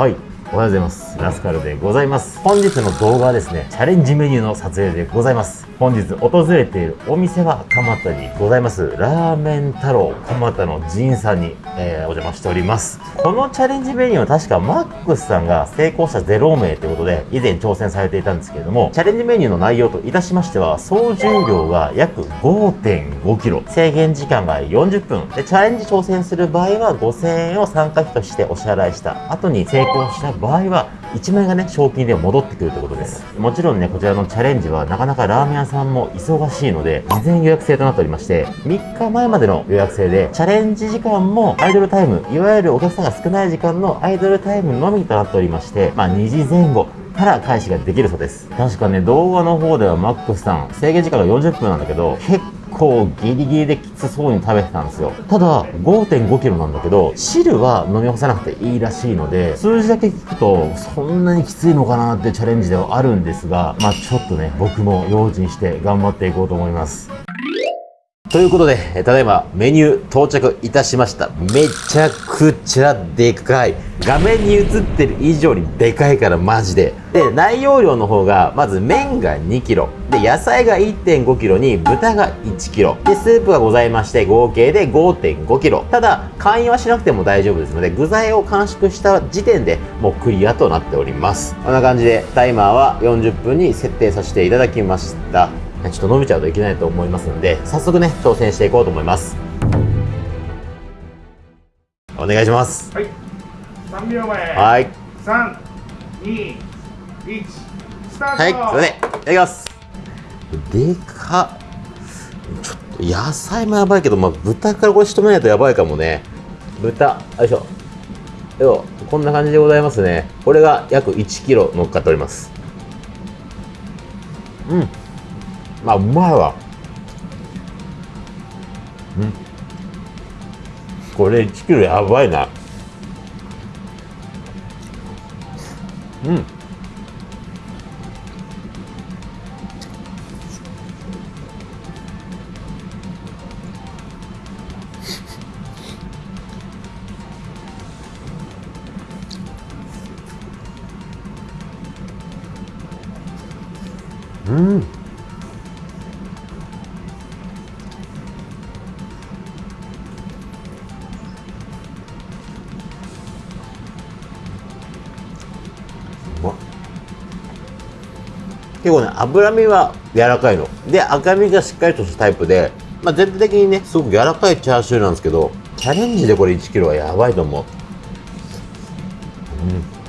はい。おはようございます。ラスカルでございます。本日の動画はですねチャレンジメニューの撮影でございます。本日訪れているお店は蒲田にございます。ラーメン太郎蒲田の仁さんに、えー、お邪魔しております。このチャレンジメニューは確かマックスさんが成功者0名ということで以前挑戦されていたんですけれどもチャレンジメニューの内容といたしましては総重量が約 5.5kg 制限時間が40分。でチャレンジ挑戦する場合は5000円を参加費としてお支払いした後に成功した場合は1万円がね賞金で戻ってくるということで。すもちろんねこちらのチャレンジはなかなかラーメン屋さんも忙しいので事前予約制となっておりまして3日前までの予約制でチャレンジ時間もアイドルタイムいわゆるお客さんが少ない時間のアイドルタイムのみとなっておりましてまあ2時前後から開始ができるそうです。確かね動画の方ではマックスさん制限時間が40分なんだけど結構ギリギリできつそうに食べてたんですよただ 5.5kg なんだけど汁は飲み干さなくていいらしいので数字だけ聞くとそんなにきついのかなってチャレンジではあるんですがまあちょっとね僕も用心して頑張っていこうと思いますということで、ただいまメニュー到着いたしました。めちゃくちゃでかい。画面に映ってる以上にでかいからマジで。で、内容量の方が、まず麺が 2kg。で、野菜が 1.5kg に豚が 1kg。で、スープがございまして、合計で 5.5kg。ただ、会員はしなくても大丈夫ですので、具材を完食した時点でもうクリアとなっております。こんな感じで、タイマーは40分に設定させていただきました。ちょっと伸びちゃうといけないと思いますので、早速ね、挑戦していこうと思います。お願いします。はい。3秒前。はい。3、2、1、スタートはい、それで、いただきます。でかちょっと野菜もやばいけど、まあ、豚からこれ仕留めないとやばいかもね。豚、よいしょ。よこんな感じでございますね。これが約1キロ乗っかっております。うん。まあうまいわうんこれ1キロやばいなうんうん結構ね、脂身は柔らかいの。で、赤身がしっかりとしたタイプで、まあ、全体的にね、すごく柔らかいチャーシューなんですけど、チャレンジでこれ1キロはやばいと思う。うん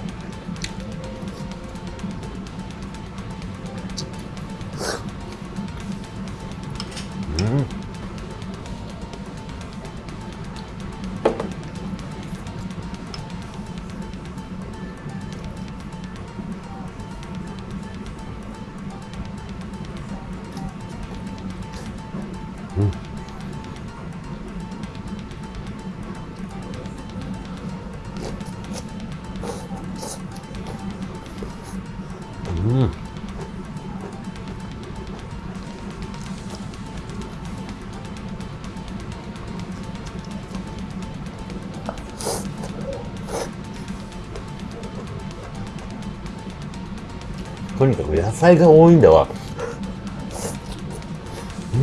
菜が多いんだわ、う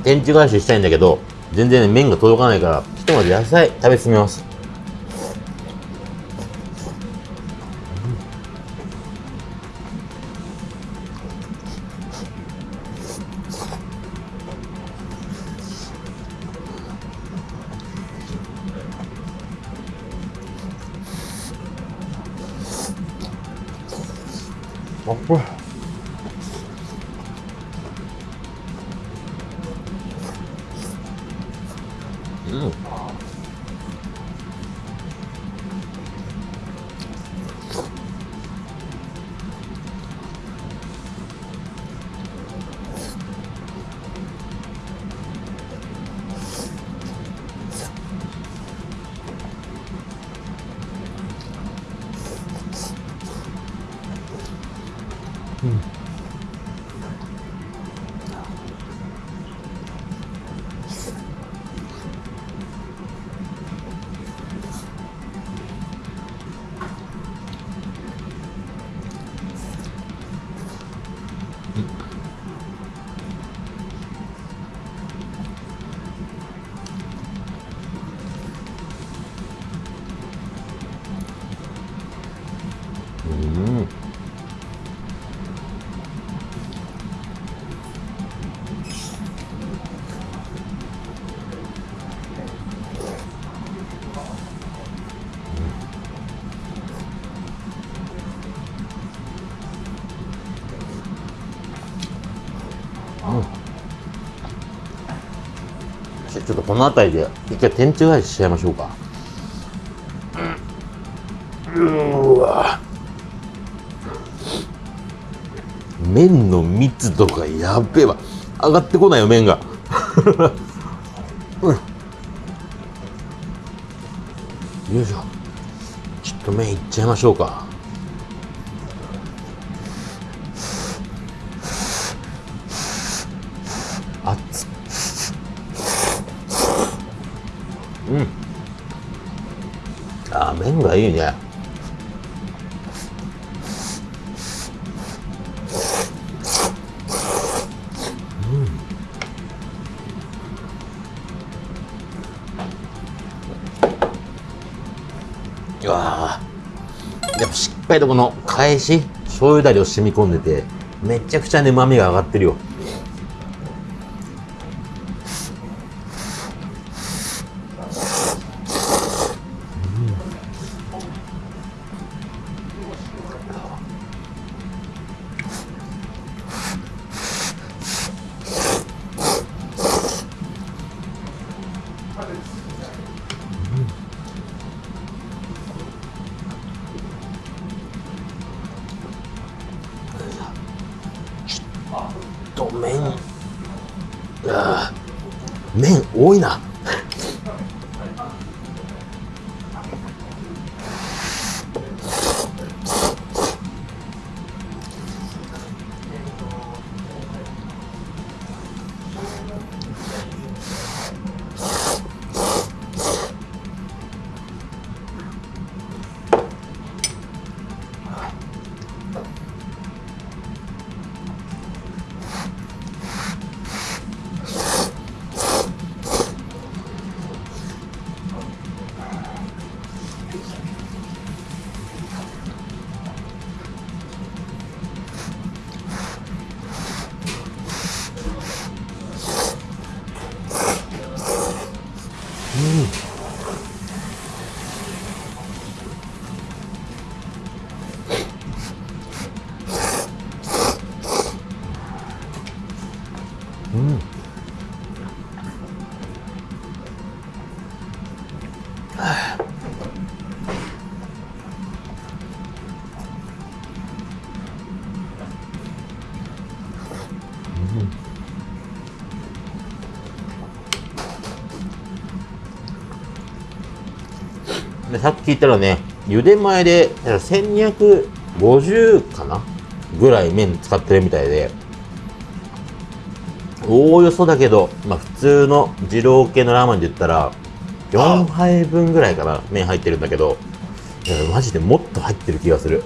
ん、天地返ししたいん。だけど全然、ね、麺が届かないからひとまず野菜食べ進めますちょっとこの辺りで一回天地返ししちゃいましょうか。うわ。麺の密度がやっべえわ。上がってこないよ麺が。うん。よいしょ。ちょっと麺いっちゃいましょうか。がいいね。うわやっぱしっかりとこの返し醤油だれを染み込んでてめちゃくちゃね旨味が上がってるよ。と麺。ああ麺多いな。でさっき言ったらね茹で前で1250かな？ぐらい麺使ってるみたいでおおよそだけど、まあ、普通の二郎系のラーメンで言ったら4杯分ぐらいかな麺入ってるんだけどマジでもっと入ってる気がする。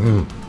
う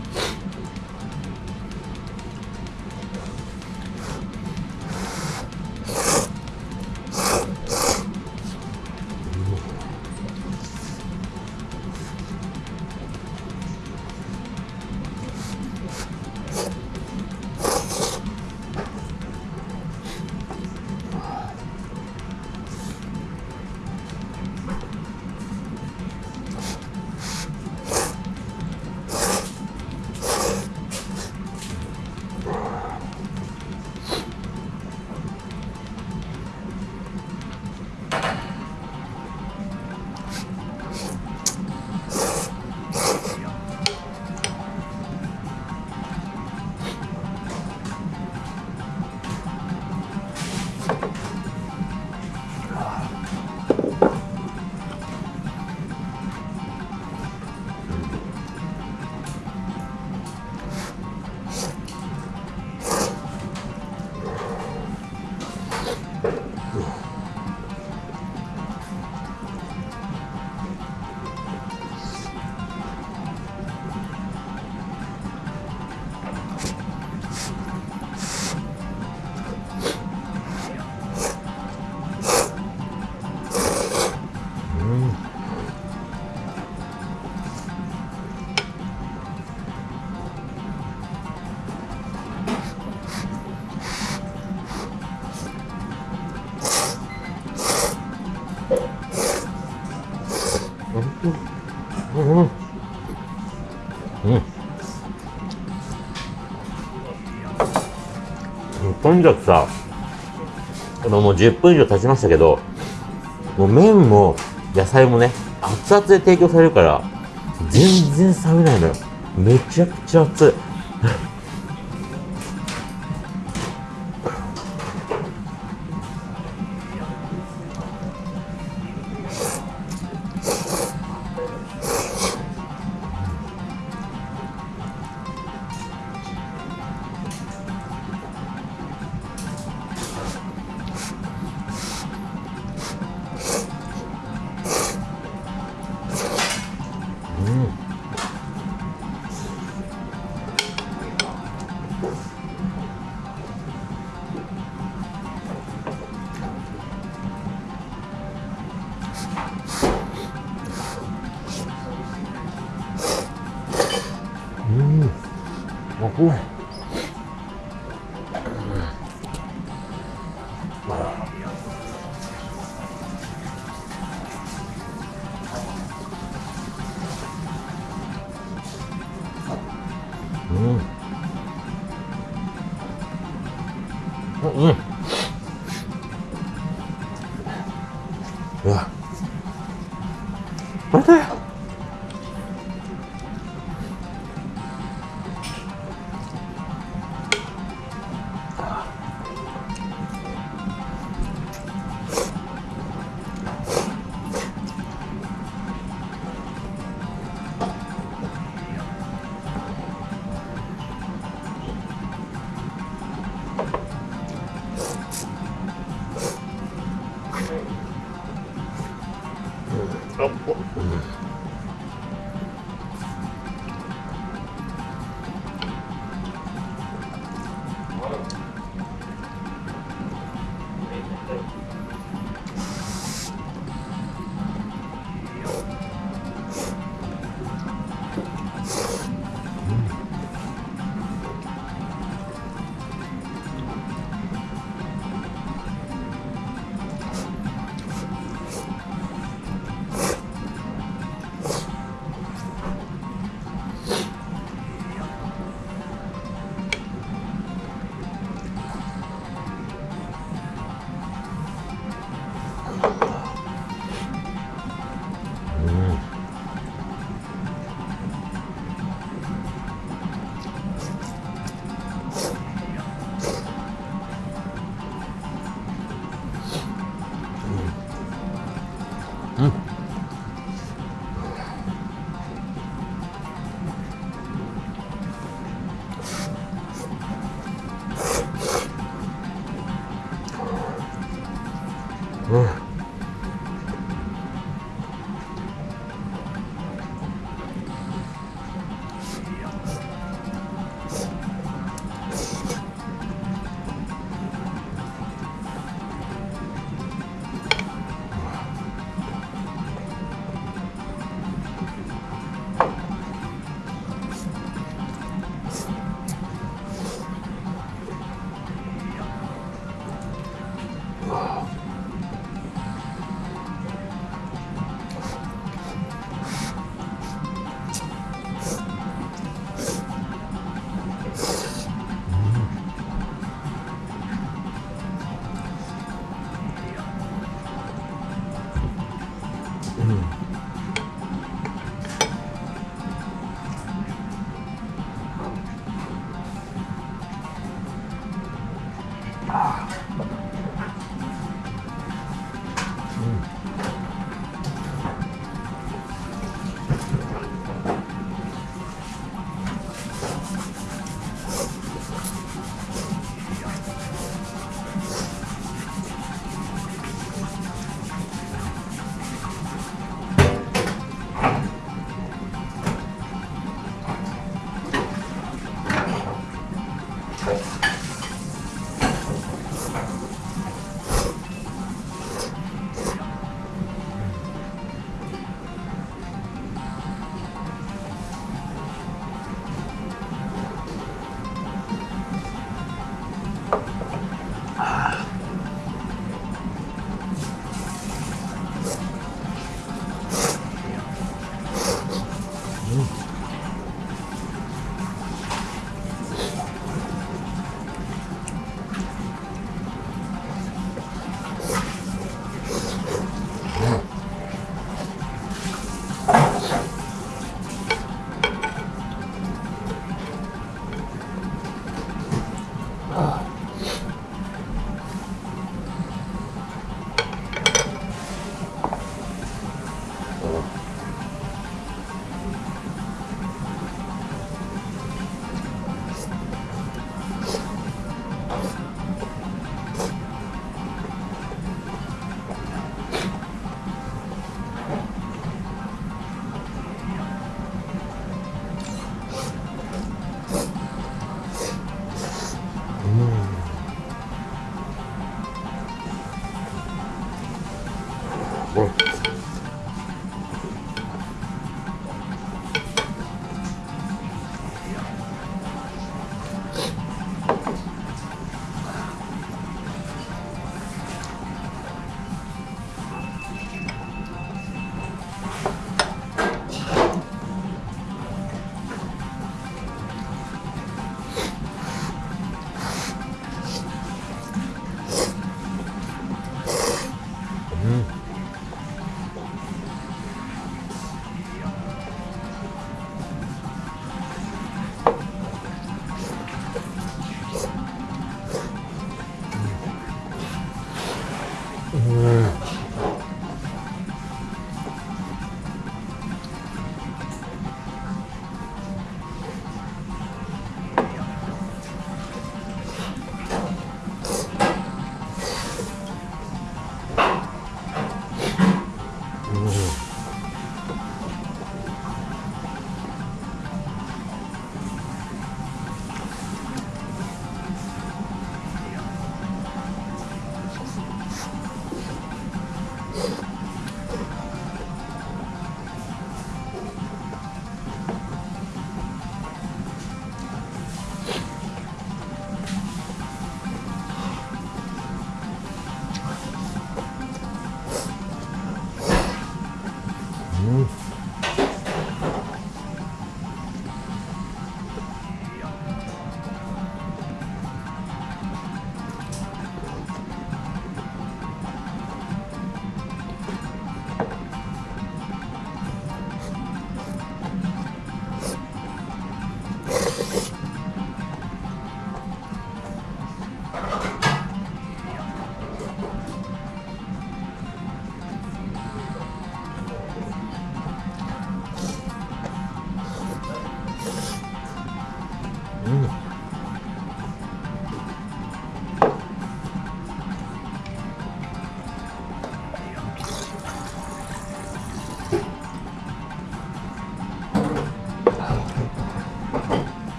とにかくさ、このもう10分以上経ちましたけど、もう麺も野菜もね、熱々で提供されるから、全然冷めないのよ。めちゃくちゃ熱い。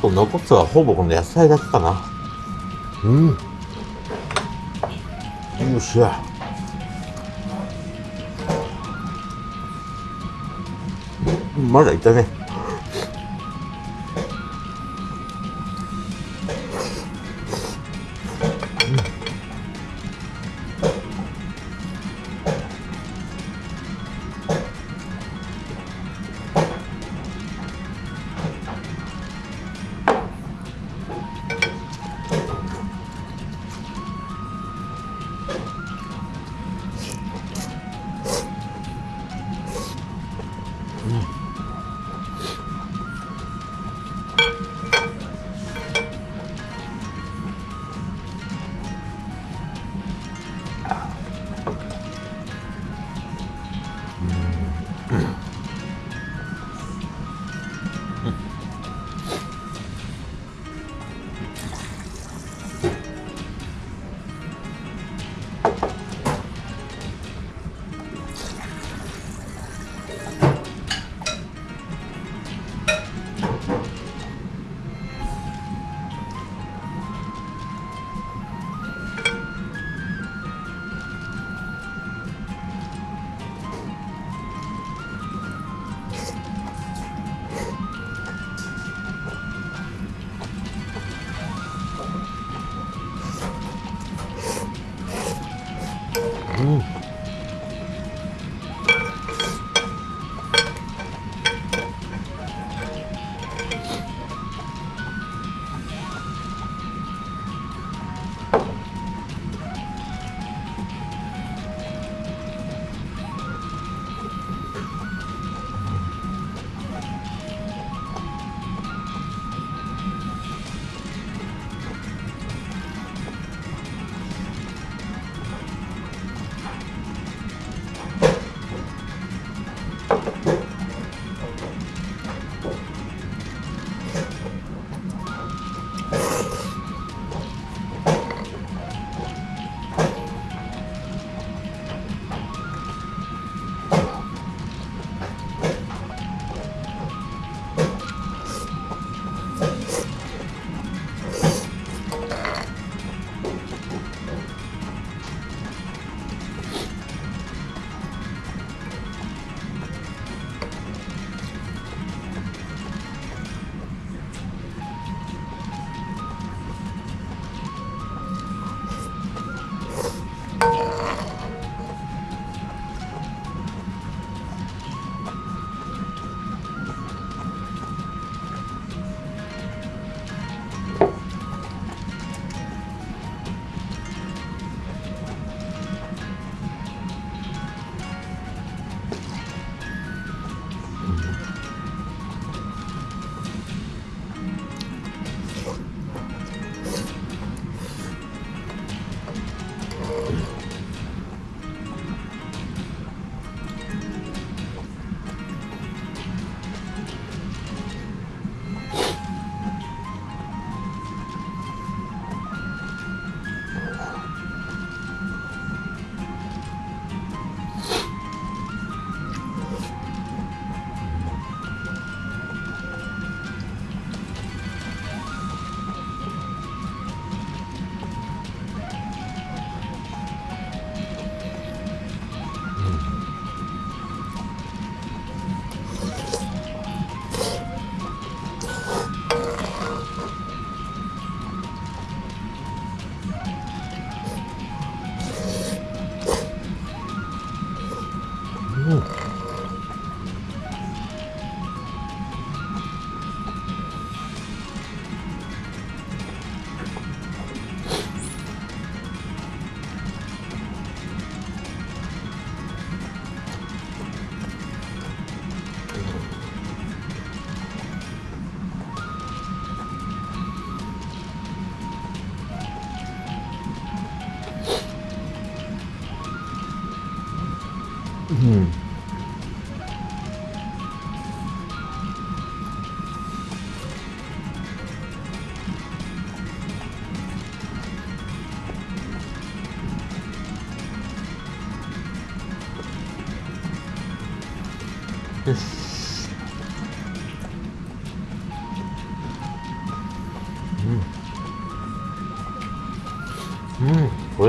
と残すはほぼこの野菜だけかな。うん。よっしゃ。まだいたね。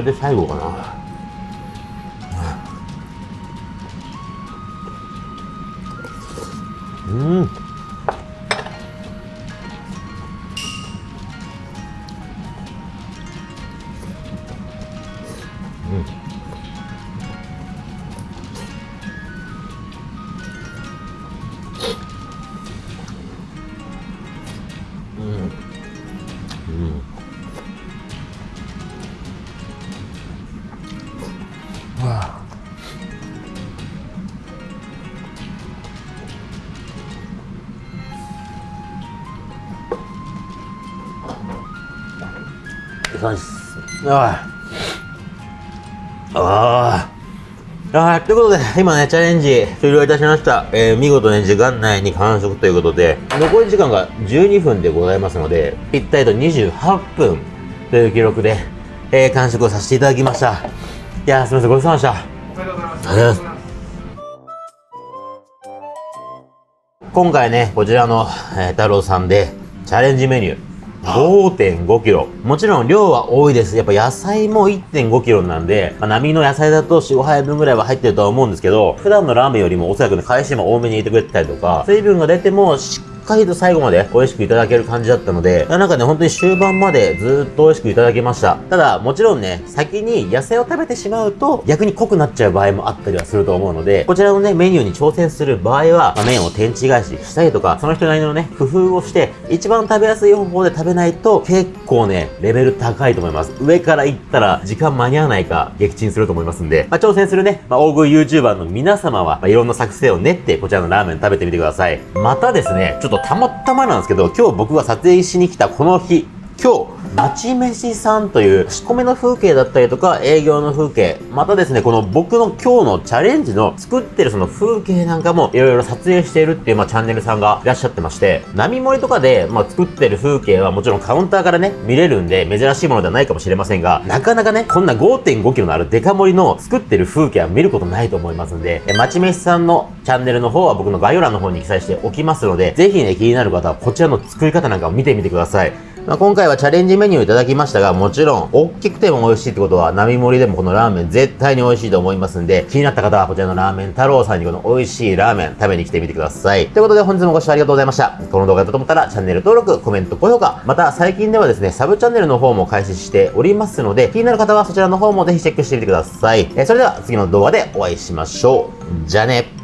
うんこれでよしあああああということで、今ね、チャレンジ終了いたしました。えー、見事ね、時間内に完食ということで、残り時間が12分でございますので、ぴったりと28分という記録で、えー、完食をさせていただきました。いやー、すみません、ごちそうさまでした。ありがとうございます今回ね、こちらの、えー太郎さんで、チャレンジメニュー。5.5キロ。もちろん量は多いです。やっぱ野菜も1.5キロなんで、まあ、波の野菜だと4、5杯分ぐらいは入ってるとは思うんですけど、普段のラーメンよりもおそらくね、返しも多めに入れてくれてたりとか、水分が出てもしっかりと最後まで美味しくいただける感じだったので、なんかね、本当に終盤までずっと美味しくいただけました。ただ、もちろんね、先に野菜を食べてしまうと、逆に濃くなっちゃう場合もあったりはすると思うので、こちらのね、メニューに挑戦する場合は、まあ麺を天地返ししたりとか、その人なりのね、工夫をして、一番食べやすい方法で食べないと、結構ね、レベル高いと思います。上から行ったら、時間間に合わないか、撃沈すると思いますんで、まあ、挑戦するね、まあ、大食い YouTuber の皆様は、まあ、いろんな作戦を練って、こちらのラーメン食べてみてください。またですね、ちょっととたまたまなんですけど、今日僕が撮影しに来たこの日、今日、町飯さんという仕込みの風景だったりとか営業の風景、またですね、この僕の今日のチャレンジの作ってるその風景なんかもいろいろ撮影しているっていう、まあ、チャンネルさんがいらっしゃってまして、波盛りとかで、まあ、作ってる風景はもちろんカウンターからね、見れるんで珍しいものではないかもしれませんが、なかなかね、こんな5.5キロのあるデカ盛りの作ってる風景は見ることないと思いますんで、え町飯さんのチャンネルの方は僕の概要欄の方に記載しておきますので、ぜひね、気になる方はこちらの作り方なんかを見てみてください。まあ、今回はチャレンジメニューいただきましたが、もちろん、大きくても美味しいってことは、並盛りでもこのラーメン絶対に美味しいと思いますんで、気になった方はこちらのラーメン太郎さんにこの美味しいラーメン食べに来てみてください。ということで本日もご視聴ありがとうございました。この動画だったと思ったら、チャンネル登録、コメント、高評価、また最近ではですね、サブチャンネルの方も開始しておりますので、気になる方はそちらの方もぜひチェックしてみてください。えーそれでは次の動画でお会いしましょう。じゃあね。